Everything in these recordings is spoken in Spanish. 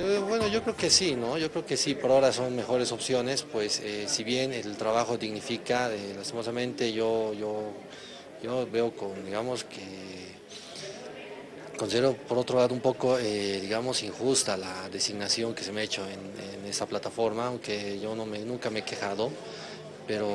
Eh, Bueno, yo creo que sí, ¿no? Yo creo que sí, por ahora son mejores opciones, pues eh, si bien el trabajo dignifica, eh, lastimosamente yo, yo, yo veo con, digamos que, considero por otro lado un poco, digamos, injusta la designación que se me ha hecho en, en esa plataforma, aunque yo no me, nunca me he quejado, pero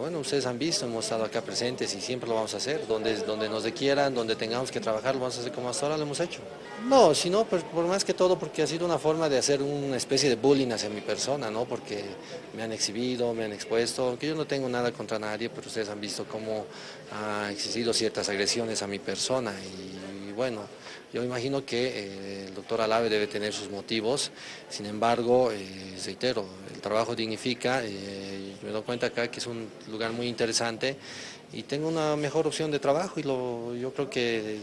bueno, ustedes han visto, hemos estado acá presentes y siempre lo vamos a hacer, donde, donde nos requieran, donde tengamos que trabajar, lo vamos a hacer como hasta ahora lo hemos hecho. No, sino pues, por más que todo porque ha sido una forma de hacer una especie de bullying hacia mi persona, ¿no? Porque me han exhibido, me han expuesto, aunque yo no tengo nada contra nadie, pero ustedes han visto cómo ha existido ciertas agresiones a mi persona y, bueno, yo imagino que eh, el doctor Alave debe tener sus motivos, sin embargo, eh, reitero, el trabajo dignifica, eh, me doy cuenta acá que es un lugar muy interesante y tengo una mejor opción de trabajo y lo, yo creo que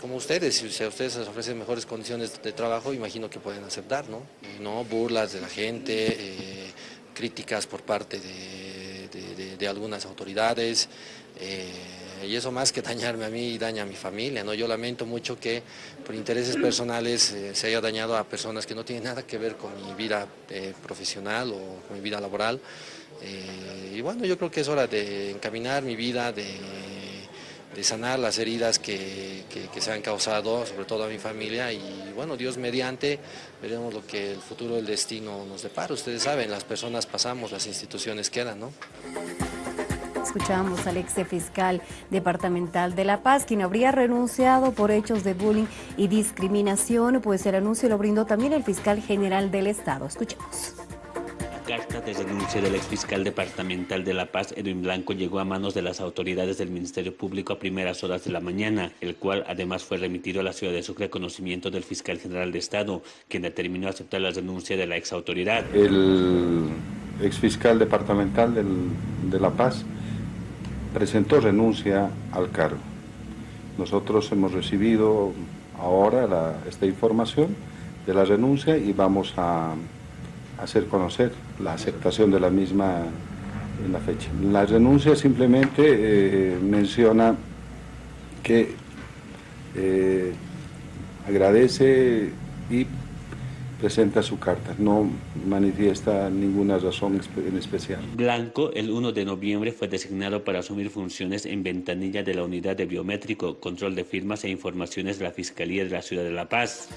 como ustedes, si a ustedes les ofrecen mejores condiciones de trabajo, imagino que pueden aceptar, ¿no? No burlas de la gente, eh, críticas por parte de, algunas autoridades, eh, y eso más que dañarme a mí, daña a mi familia, ¿no? Yo lamento mucho que por intereses personales eh, se haya dañado a personas que no tienen nada que ver con mi vida eh, profesional o con mi vida laboral. Eh, y bueno, yo creo que es hora de encaminar mi vida, de, sanar las heridas que, que- que se han causado, sobre todo a mi familia. Y bueno, Dios mediante, veremos lo que el futuro del destino nos depara. Ustedes saben, las personas pasamos, las instituciones quedan, ¿no? Escuchamos al ex fiscal departamental de La Paz, quien habría renunciado por hechos de bullying y discriminación, pues el anuncio lo brindó también el fiscal general del Estado. Escuchemos. La carta de renuncia del exfiscal departamental de La Paz, Edwin Blanco, llegó a manos de las autoridades del Ministerio Público a primeras horas de la mañana, el cual además fue remitido a la ciudad de Sucre a conocimiento del fiscal general de Estado, quien determinó aceptar la renuncia de la exautoridad. El exfiscal departamental del- de La Paz presentó renuncia al cargo. Nosotros hemos recibido ahora esta información de la renuncia y vamos a hacer conocer la aceptación de la misma en la fecha. La renuncia simplemente eh, menciona que eh, agradece y presenta su carta, no manifiesta ninguna razón en especial. Blanco, el 1 de noviembre, fue designado para asumir funciones en ventanilla de la Unidad de Biométrico, Control de Firmas e Informaciones de la Fiscalía de la Ciudad de La Paz.